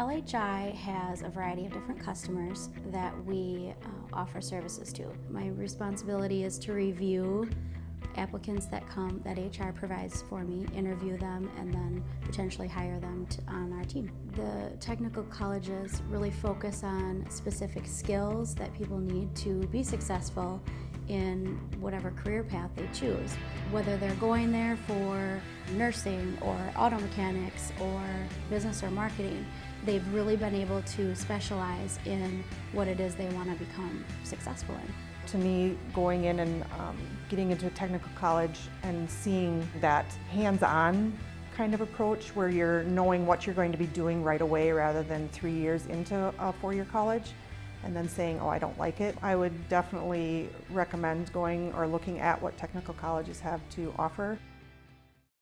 LHI has a variety of different customers that we uh, offer services to. My responsibility is to review applicants that come that HR provides for me, interview them, and then potentially hire them to, on our team. The technical colleges really focus on specific skills that people need to be successful in whatever career path they choose. Whether they're going there for nursing or auto mechanics or business or marketing, they've really been able to specialize in what it is they want to become successful in. To me, going in and um, getting into a technical college and seeing that hands-on kind of approach where you're knowing what you're going to be doing right away rather than three years into a four-year college and then saying, oh, I don't like it. I would definitely recommend going or looking at what technical colleges have to offer.